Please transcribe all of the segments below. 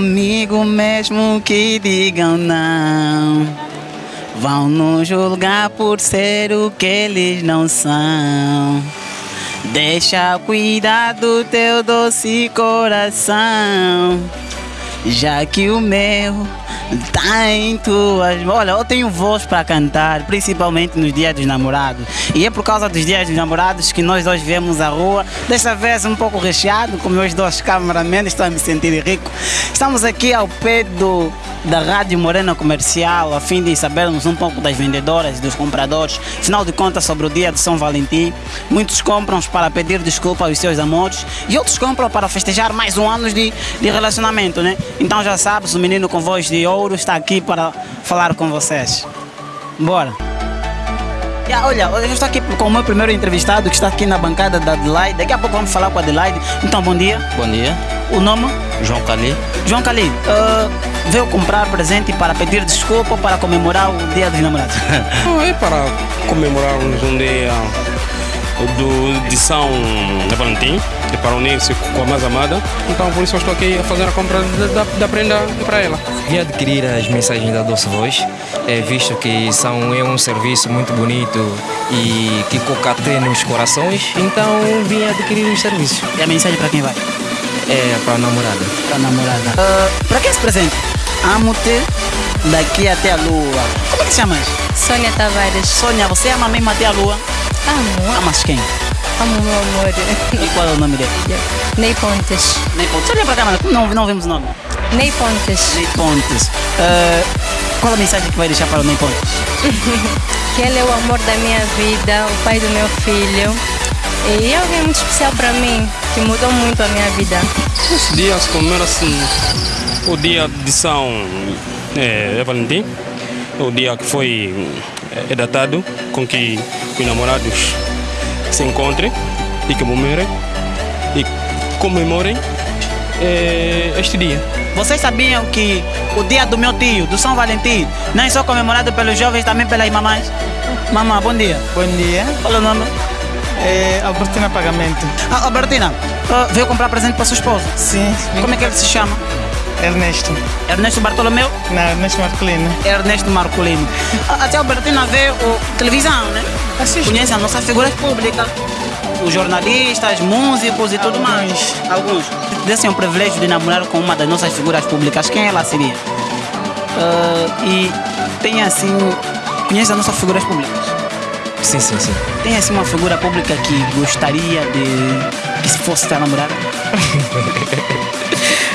comigo mesmo que digam não. Vão nos julgar por ser o que eles não são. Deixa cuidar do teu doce coração, já que o meu Tá em tuas. Olha, eu tenho voz para cantar, principalmente nos dias dos namorados. E é por causa dos dias dos namorados que nós hoje vemos a rua, desta vez um pouco recheado, com meus dois cameramentos, estou a me sentir rico. Estamos aqui ao pé do, da Rádio Morena Comercial, a fim de sabermos um pouco das vendedoras, dos compradores. Afinal de contas, sobre o dia de São Valentim, muitos compram para pedir desculpa aos seus amores e outros compram para festejar mais um ano de, de relacionamento, né? Então já sabes, o menino com voz de ouro está aqui para falar com vocês. Bora! Yeah, olha, eu estou aqui com o meu primeiro entrevistado que está aqui na bancada da Adelaide. Daqui a pouco vamos falar com a Adelaide. Então, bom dia. Bom dia. O nome? João Cali. João Cali, uh, veio comprar presente para pedir desculpa para comemorar o Dia dos Namorados? Não, é para comemorarmos um dia do, de São Valentim para unir-se com a mais amada. Então por isso eu estou aqui a fazer a compra da, da prenda para ela. Vim adquirir as mensagens da Doce Voz, é, visto que são, é um serviço muito bonito e que concatena os corações, então vim adquirir os serviços. E a mensagem para quem vai? É para a namorada. Para a namorada. Uh, para que esse presente? Amo-te daqui até a lua. Como é que chamas? Sônia Tavares. Sônia, você ama mesmo até a lua? Amo. Amas quem? Amo meu amor. E qual é o nome dele? Ney Pontes. Ney Pontes. Olha para a câmera, não, não vemos o nome. Ney Pontes. Ney Pontes. Uh, qual a mensagem que vai deixar para o Ney Pontes? que ele é o amor da minha vida, o pai do meu filho. E é alguém muito especial para mim, que mudou muito a minha vida. Esse dia se comemora assim, o dia de São é, Valentim, o dia que foi é, datado com que os namorados se encontrem e comemorem e comemorem é, este dia. Vocês sabiam que o dia do meu tio, do São Valentim, não é só comemorado pelos jovens, também pelas mamães? Mamãe, bom dia. Bom dia. Qual é o nome? É Albertina Pagamento. Ah, Albertina, uh, veio comprar presente para sua esposa? Sim. Como é que ele se chama? Ernesto. Ernesto Bartolomeu? Não, Ernesto Marcolino. Ernesto Marcolino. A tia Albertina vê o televisão, né? Assiste. Conhece as nossas figuras públicas. Os jornalistas, músicos e tudo Alguns. mais. Alguns. Desse é um privilégio de namorar com uma das nossas figuras públicas. Quem ela seria? Uh, e tem assim. Conhece as nossas figuras públicas? Sim, sim, sim. Tem assim uma figura pública que gostaria de que se fosse tua namorada?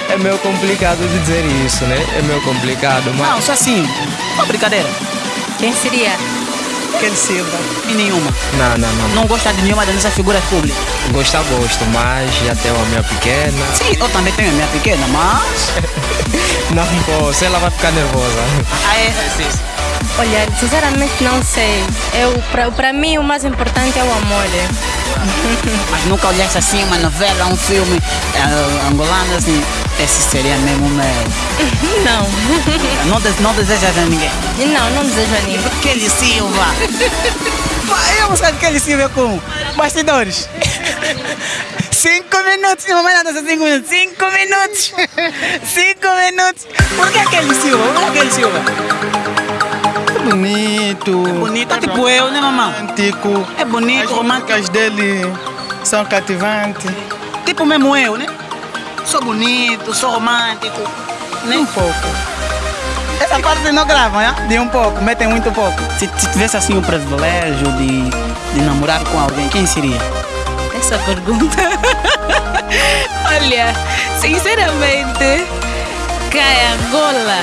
É meio complicado de dizer isso, né? É meio complicado, mas. Não, só assim. Uma brincadeira. Quem seria? Kelly Silva. E nenhuma. Não, não, não. Não gosta de nenhuma das nossas figuras públicas. Gostar, gosto, mas já tenho a minha pequena. Sim, eu também tenho a minha pequena, mas. Não posso, ela vai ficar nervosa. Ah, é? Olha, sinceramente não sei. Eu, pra, pra mim o mais importante é o amor. Mas nunca olhaste assim uma novela, um filme eh, angolano assim. Esse seria mesmo o meu. Não. Não, des- não desejas a ninguém. Não, não desejo a ninguém. Kelly Silva. Eu buscar Kelly Silva com bastidores. Cinco minutos, mamãe não dança cinco minutos. Cinco minutos. Cinco minutos. Por que Kelly Silva? Por que Kelly Silva? É bonito. Bonito, é tipo eu, né, mamãe? Romântico. É bonito, As romântico. músicas dele são cativantes. Tipo mesmo eu, né? Sou bonito, sou romântico, né? Um pouco. Essa parte não gravam, né? De um pouco, metem muito pouco. Se, se tivesse assim o privilégio de, de namorar com alguém, quem seria? Essa pergunta. Olha, sinceramente, cai Angola.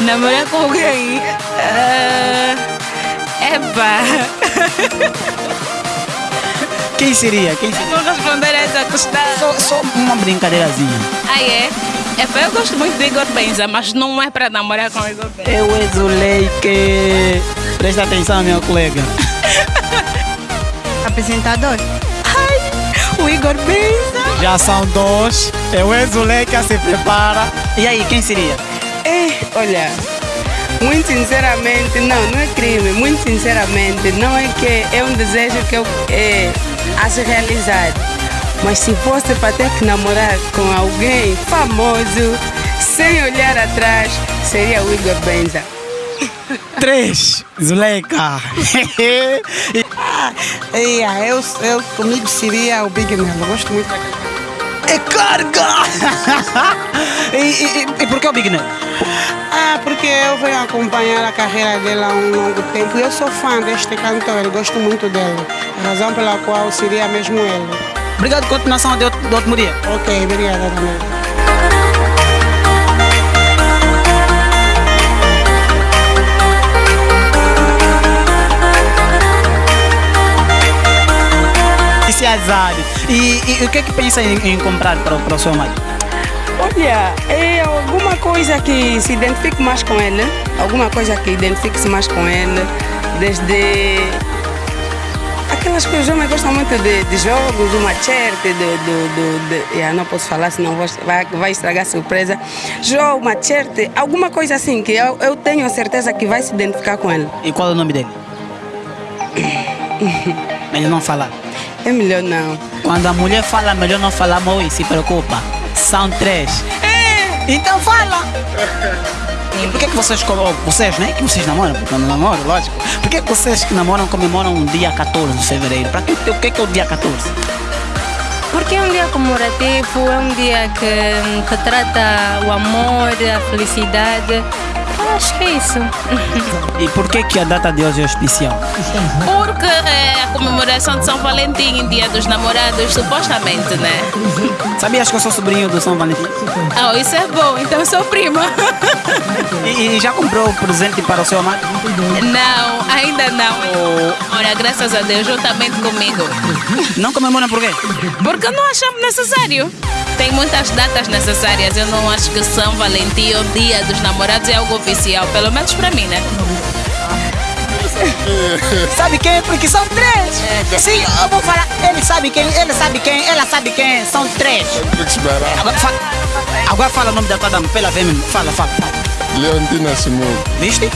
Namorar com alguém. ah, Epa. Quem seria? Quem seria? Vou responder essa questão. Só, só uma brincadeirazinha. Ah, é? Epa, eu gosto muito de Igor Benza, mas não é para namorar com Igor Benza. Eu exulei que. Presta atenção, meu colega. Apresentador? Ai, o Igor Benza. Já são dois. Eu exulei que se prepara. E aí, quem seria? É, olha, muito sinceramente, não, não é crime. Muito sinceramente, não é que é um desejo que eu é, a se realizar. Mas se fosse para ter que namorar com alguém famoso, sem olhar atrás, seria o Igor Benza. Três, Zuleika. E, ah, eu, eu, comigo seria o Big Mel. Eu gosto muito daquele É carga! e, e, e- por que o Big Nel? Ah, porque eu venho acompanhar a carreira dele há um longo tempo e eu sou fã deste cantor, eu gosto muito dele. A razão pela qual seria mesmo ele. Obrigado, continuação de outro, de outro dia. Ok, obrigada também. Isso é azar. E, e- e o que é que pensa em, em comprar para, o- para o seu marido? Olha, é alguma coisa que se identifique mais com ele, alguma coisa que identifique-se mais com ele, desde aquelas coisas, eu me gosto muito de, de jogos, do machete, do, do, do, de, yeah, não posso falar senão vou- vai, vai estragar a surpresa. Jogo, machete, alguma coisa assim que eu, eu tenho a certeza que vai se identificar com ele. E qual é o nome dele? melhor não falar. É melhor não. Quando a mulher fala, melhor não falar, Moi, se preocupa. São três. Então fala! E por que, que vocês, co- vocês, né? Que vocês namoram, porque eu não namoro, lógico. Por que, que vocês que namoram comemoram o dia 14 de fevereiro? Para que, o que, que é o dia 14? Porque é um dia comemorativo, é um dia que retrata o amor, a felicidade. Acho que é isso. E por que, que a data de hoje é especial? Porque é a comemoração de São Valentim, Dia dos Namorados, supostamente, né? Sabias que eu sou sobrinho do São Valentim? Oh, isso é bom, então eu sou prima. E, e já comprou o presente para o seu amado? Não, ainda não. Olha, graças a Deus, juntamente comigo. Não comemoram por quê? Porque não achamos necessário. Tem muitas datas necessárias. Eu não acho que São Valentim ou Dia dos Namorados é algo oficial, pelo menos para mim, né? Sabe quem? Porque são três. Sim, eu vou falar. Ele sabe quem, ele sabe quem, ela sabe quem. São três. Agora fala, agora fala o nome da tua dama, pela ver mesmo. Fala, fala. Leontina Simão. Viste?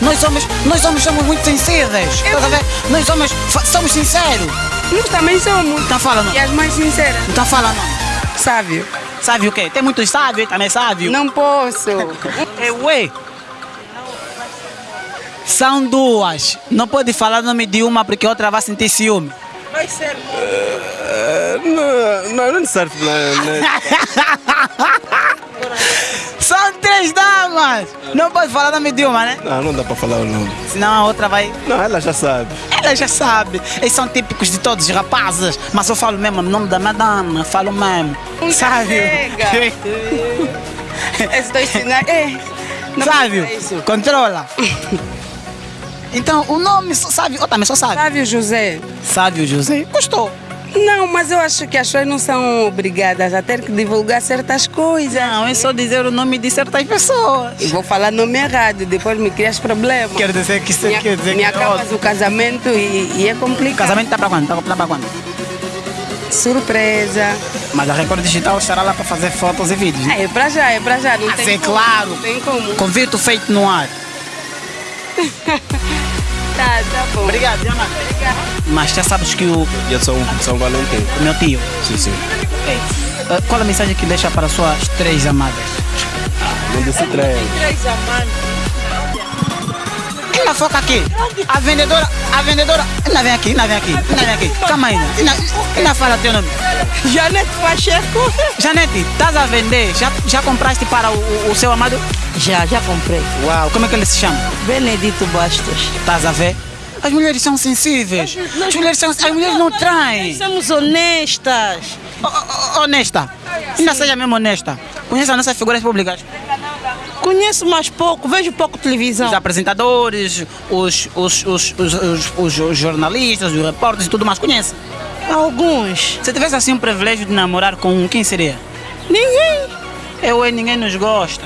Nós homens, nós homens somos muito. Estás a ver? Nós homens somos sinceros. Nós também somos. Então fala não. E as mais sinceras. Então fala não. Sábio. Sabe o quê? Tem muitos sábios, também sábio. Não posso. É ué. São duas. Não pode falar o nome de uma porque a outra vai sentir ciúme. Não, não, não serve São três damas. Não pode falar o nome de uma, né? Não, não dá para falar o nome. Senão a outra vai. Não, ela já sabe. Ela já sabe. Eles são típicos de todos os rapazes. Mas eu falo mesmo o nome da madama. Falo mesmo. Sabe? chega. Estou ensinando. É. Não Sabe? faça isso. Controla. Então, o nome, sabe? Eu também só sabe. Sábio José. Sábio José. Gostou. Não, mas eu acho que as pessoas não são obrigadas a ter que divulgar certas coisas. Não, é só dizer o nome de certas pessoas. E vou falar nome errado, depois me crias problema. Quer dizer que você me, quer dizer me que acabas o casamento e, e é O complicado. casamento tá para quando? Tá tá para quando? Surpresa. Mas a Record Digital estará lá para fazer fotos e vídeos. Né? Ah, é pra já, é pra já. Não Mas tem é como, claro. Não tem como. Convite feito no ar. Tá, tá bom. Obrigado, Diana. Mas já sabes que o, E é São, São Valentim. o meu tio. Sim, sim. Ei, eh, qual a mensagem que deixa para suas três amadas? Não disse três. Ela foca aqui. A vendedora, a vendedora. Ainda vem aqui, ainda vem aqui, ainda vem aqui. Calma ainda. Ainda, ainda fala teu nome. Janete Pacheco. Janete, estás a vender? Já, já compraste para o, o- o seu amado? Já, já comprei. Uau, como é que ele se chama? Benedito Bastos. Estás a ver? As mulheres são sensíveis. As mulheres, são, as mulheres não traem. Somos honestas. O- o- Honesta. Ainda seja mesmo honesta. Conhece as nossas figuras públicas? Conheço mais pouco, vejo pouco televisão. Os apresentadores, os, os, os, os, os- os- os jornalistas, os repórteres e tudo mais. Conhece? Alguns. Se tivesse assim um privilégio de namorar com quem seria? Ninguém. Eu e ninguém nos gosta.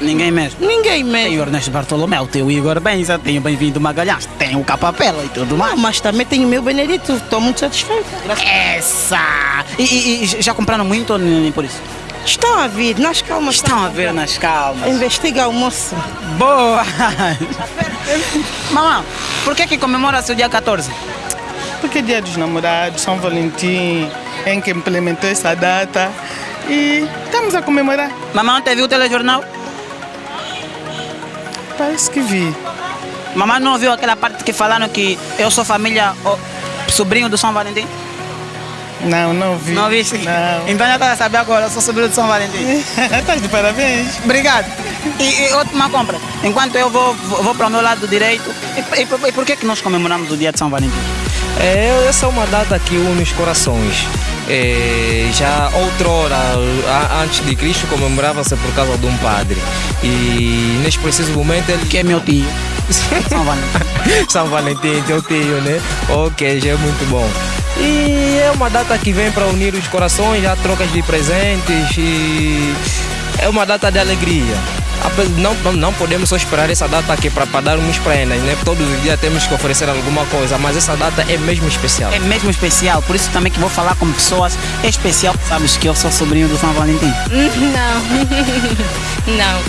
Ninguém mesmo. Ninguém Tem o mesmo. Ernesto Bartolomeu, tem o Igor Benza, tem o Bem-vindo Magalhães, tem o Capapela e tudo mais. Mas também tenho o meu Benedito. Estou muito satisfeita. Essa! E, e- e já compraram muito ou nem por isso? Estão a vir, nas calmas. Estão a ver nas calmas. Investiga o moço. Boa! Mamãe, por que que comemora-se o dia 14? Porque é dia dos namorados, São Valentim, em que implementou essa data. e estamos a comemorar. Mamãe ontem viu o telejornal? Parece que vi. Mamãe não ouviu aquela parte que falaram que eu sou família, sobrinho do São Valentim? Não, não vi. Não viste? Não. Então já está a saber agora, eu sou sobrinho do São Valentim. Estás de parabéns. Obrigado. E, e última compra. Enquanto eu vou, vou, vou para o meu lado direito, e, e, por- e por que, que nós comemoramos o dia de São Valentim? É, essa é uma data que une os corações. É, já outrora, a- antes de Cristo, comemorava-se por causa de um padre. E neste preciso momento ele. Que é meu tio. São Valentim. São Valentim, teu tio, né? Ok, já é muito bom. E é uma data que vem para unir os corações, já trocas de presentes e é uma data de alegria. Não, não, não podemos só esperar essa data aqui para dar uns prendas, né? Todos os dias temos que oferecer alguma coisa, mas essa data é mesmo especial. É mesmo especial, por isso também que vou falar com pessoas especial. Sabes que eu sou sobrinho do São Valentim? Não. Não.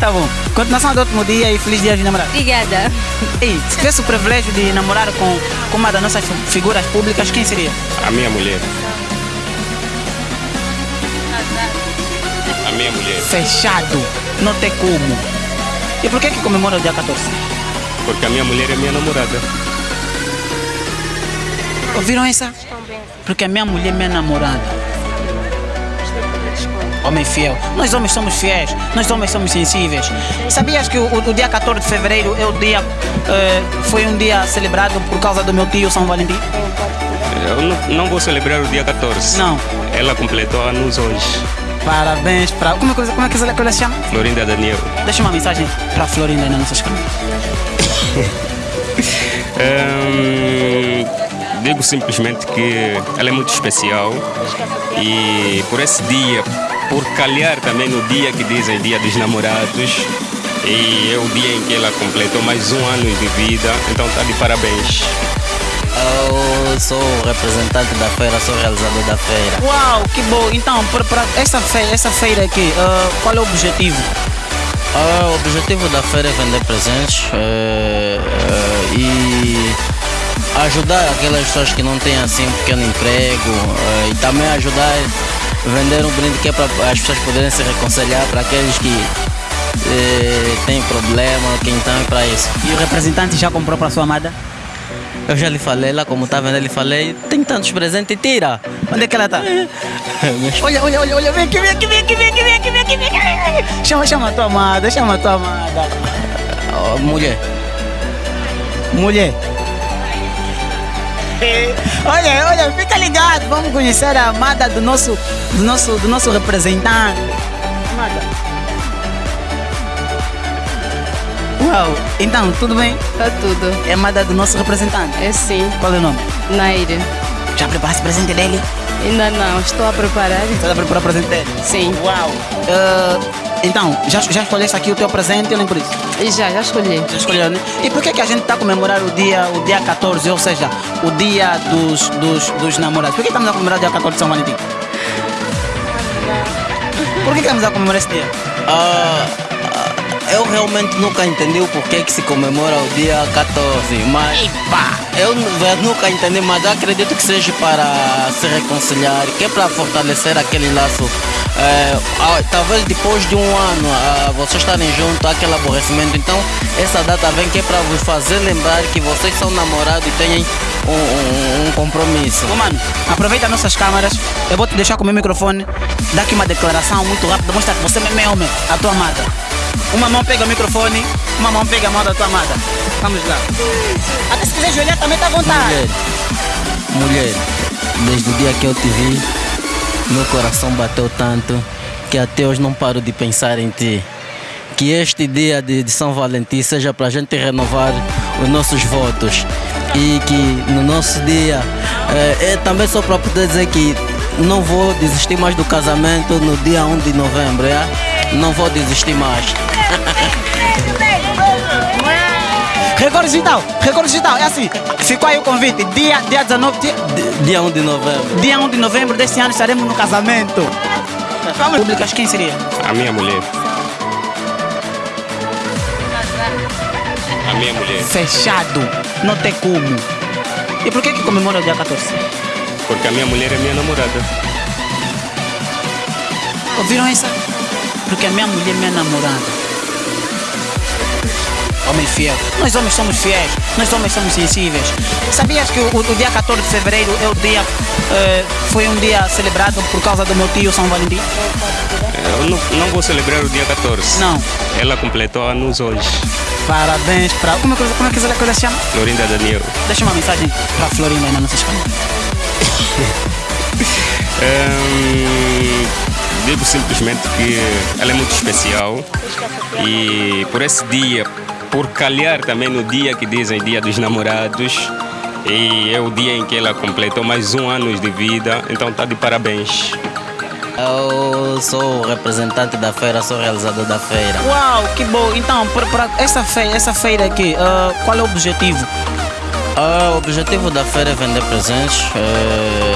Tá bom. Continuação do último dia e feliz dia de namorar. Obrigada. Ei, se tivesse o privilégio de namorar com, com uma das nossas fi- figuras públicas, quem seria? A minha mulher. A minha mulher. Fechado. Não tem como. E por que que comemora o dia 14? Porque a minha mulher é minha namorada. Ouviram essa? Porque a minha mulher é minha namorada. Homem fiel. Nós homens somos fiéis. Nós homens somos sensíveis. Sabias que o, o- dia 14 de fevereiro é o dia, eh, foi um dia celebrado por causa do meu tio São Valentim? Eu não, não vou celebrar o dia 14. Não. Ela completou anos hoje. Parabéns para. Como é que, como é que ela se chama? Florinda Daniel. Deixa uma mensagem para a Florinda nas nossas câmeras. Hum, digo simplesmente que ela é muito especial e por esse dia, por calhar também no dia que dizem Dia dos Namorados, e é o dia em que ela completou mais um ano de vida, então está de parabéns. Eu sou o representante da feira, sou o realizador da feira. Uau, que bom. Então, para, essa, feira, essa feira aqui, ah, qual é o objetivo? Ah, o objetivo da feira é vender presentes eh, e ajudar aquelas pessoas que não têm assim um pequeno emprego e também ajudar a vender um brinde que é para as pessoas poderem se reconciliar para aqueles que têm problema, que então é para isso. E o representante já comprou para sua amada? Eu já lhe falei lá, como está vendo, eu lhe falei, tem tantos presentes, tira. Onde é que ela está? Olha, olha, olha, olha, vem aqui, vem aqui, vem aqui, vem aqui, vem aqui, vem aqui, vem aqui. Chama, chama a tua amada, chama a tua amada. Oh, mulher. Mulher. Olha, olha, fica ligado, vamos conhecer a amada do nosso, do nosso, do nosso representante. Amada. Uau, então, tudo bem? Tá tudo. É a amada do nosso representante? É sim. Qual é o nome? Naire. Já preparaste o presente dele? Ainda não, estou a preparar. Está a preparar o presente dele? Sim. Uau. Ah, então, já, já escolheste aqui o teu presente ou nem por isso? Já, já escolhi. Já escolheu, né? E por que, que a gente está a comemorar o dia, o dia 14, ou seja, o dia dos, dos, dos namorados? Por que estamos a comemorar o dia 14 de São Valentim? Por que, estamos a comemorar esse dia? Ah, eu realmente nunca entendi o porquê que se comemora o dia 14, mas eu nu- eu nunca entendi, mas acredito que seja para se reconciliar, que é para fortalecer aquele laço. É, ah, talvez depois de um ano ah, vocês estarem juntos, aquele aborrecimento. Então, essa data vem que é para vos fazer lembrar que vocês são namorados e têm um, um- um compromisso. Ô, mano, aproveita nossas câmeras, eu vou te deixar com o meu microfone, dá aqui uma declaração muito rápida, mostra que você mesmo é homem, a tua amada. Uma mão pega o microfone, uma mão pega a mão da tua amada. Vamos lá. Até se quiser joelhar também tá à vontade. Mulher, mulher, desde o dia que eu te vi, meu coração bateu tanto que até hoje não paro de pensar em ti. Que este dia de, de São Valentim seja para a gente renovar os nossos votos e que no nosso dia é, é também só para poder dizer que não vou desistir mais do casamento no dia 1 de novembro, é? Não vou desistir mais. Record Digital, Record Digital, é assim, ficou aí o convite, dia, dia 19, dia, Dia 1 de novembro. dia 1 de novembro deste ano estaremos no casamento. Vamos. Públicas, quem seria? A minha mulher. A minha mulher. Fechado, não tem como. E por que que comemora o dia 14? Porque a minha mulher é minha namorada. Ouviram essa? Porque a minha mulher é minha namorada. Homem fiel. Nós homens somos fiéis. Nós homens somos sensíveis. Sabias que o, o dia 14 de fevereiro é o dia. eh, foi um dia celebrado por causa do meu tio São Valentim? Eu não, não vou celebrar o dia 14. Não. Ela completou anos hoje. Parabéns para. Como é que, como é que essa coisa se chama? Florinda Daniel. Deixa uma mensagem para a Florinda aí na nossa escola. Hum, digo simplesmente que ela é muito especial e por esse dia, por calhar também no dia que dizem Dia dos Namorados, e é o dia em que ela completou mais um ano de vida, então está de parabéns. Eu sou o representante da feira, sou o realizador da feira. Uau, que bom. Então, para, essa, feira, essa feira aqui, ah, qual é o objetivo? Ah, o objetivo da feira é vender presentes e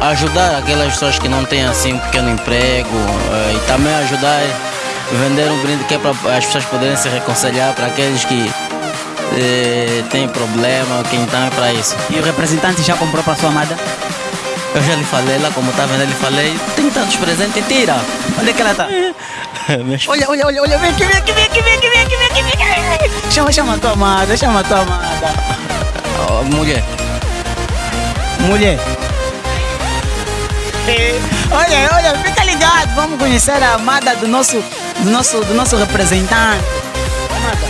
ajudar aquelas pessoas que não têm assim um pequeno emprego eh, e também ajudar a vender um brinde que é para as pessoas poderem se reconciliar para aqueles que eh, têm problema, que então é para isso. E o representante já comprou para sua amada? Eu já lhe falei lá, como está vendo, eu lhe falei, tem tantos presentes, tira. Onde é que ela está? Olha, olha, olha, olha, vem aqui, vem aqui, vem aqui, vem aqui, vem aqui, vem aqui, vem aqui. Chama, chama a tua amada, chama a tua amada. Oh, mulher. Mulher. Olha, olha, fica ligado, vamos conhecer a amada do nosso, do nosso, do nosso representante. Amada.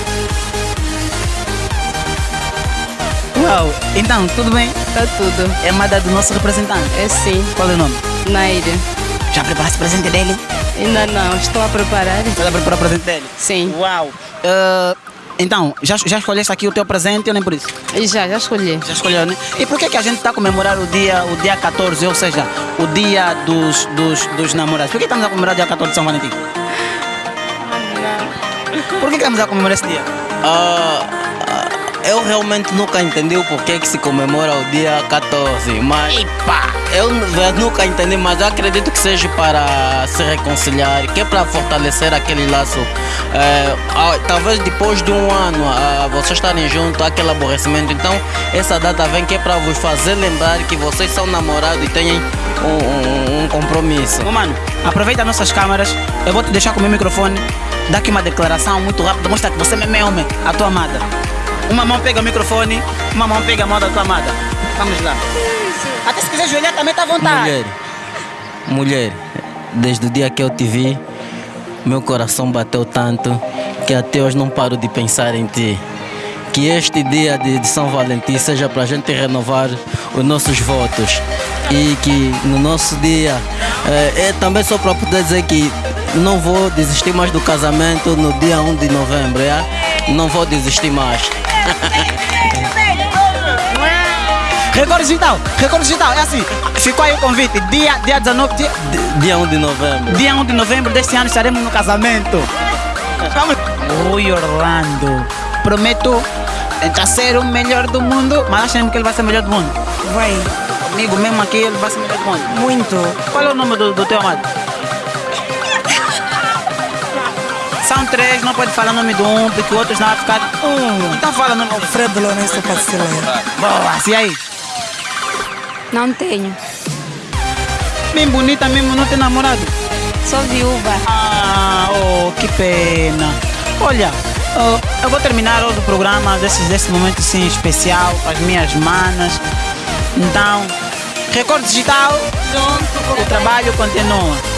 Uau, então, tudo bem? Tá tudo. É amada do nosso representante? É sim. Qual é o nome? Naira. Já preparaste o presente dele? Ainda não, estou a preparar. Está a preparar o presente dele? Sim. Uau. Ah, então, já, já escolheste aqui o teu presente ou nem por isso? Já, já escolhi. Já escolheu, né? E por que, que a gente está a comemorar o dia, o dia 14, ou seja, o dia dos, dos, dos namorados? Por que estamos a comemorar o dia 14 de São Valentim? Por que, que estamos a comemorar esse dia? Ah, ah, eu realmente nunca entendi o porquê que se comemora o dia 14, mas eu n- eu nunca entendi, mas acredito que seja para se reconciliar, que é para fortalecer aquele laço. É, talvez depois de um ano ah, vocês estarem juntos, aquele aborrecimento. Então essa data vem que é para vos fazer lembrar que vocês são namorados e têm um, um- um compromisso. Ô mano, aproveita nossas câmeras, eu vou te deixar com o meu microfone, dá aqui uma declaração muito rápida, mostra que você mesmo é homem, a tua amada. Uma mão pega o microfone, uma mão pega a mão da tua amada. Vamos lá. Até se quiser ajoelhar também tá à vontade. Mulher, mulher, desde o dia que eu te vi, meu coração bateu tanto que até hoje não paro de pensar em ti. Que este dia de, São Valentim seja para a gente renovar os nossos votos e que no nosso dia eh, é também só para poder dizer que não vou desistir mais do casamento no dia 1 de novembro, é? Não vou desistir mais. Record Digital, Record Digital, é assim, ficou aí o convite, dia, dia 19, dia, Dia 1 de novembro. dia 1 de novembro deste ano estaremos no casamento. Vamos. Oi Orlando, prometo tentar ser o melhor do mundo, mas acha mesmo que ele vai ser o melhor do mundo? Vai. Comigo mesmo aqui ele vai ser o melhor do mundo. Muito. Qual é o nome do, do teu amado? Três, não pode falar o nome de um, porque o outro não vai ficar. Um. Então fala o nome do Alfredo Lourenço Pacileira. Boa, e aí? Não tenho. Bem bonita mesmo, não tem namorado? Sou viúva. Ah, oh, que pena. Olha, oh, eu vou terminar hoje o programa desse, desse momento assim especial com as minhas manas. Então, Record Digital, junto, o trabalho continua.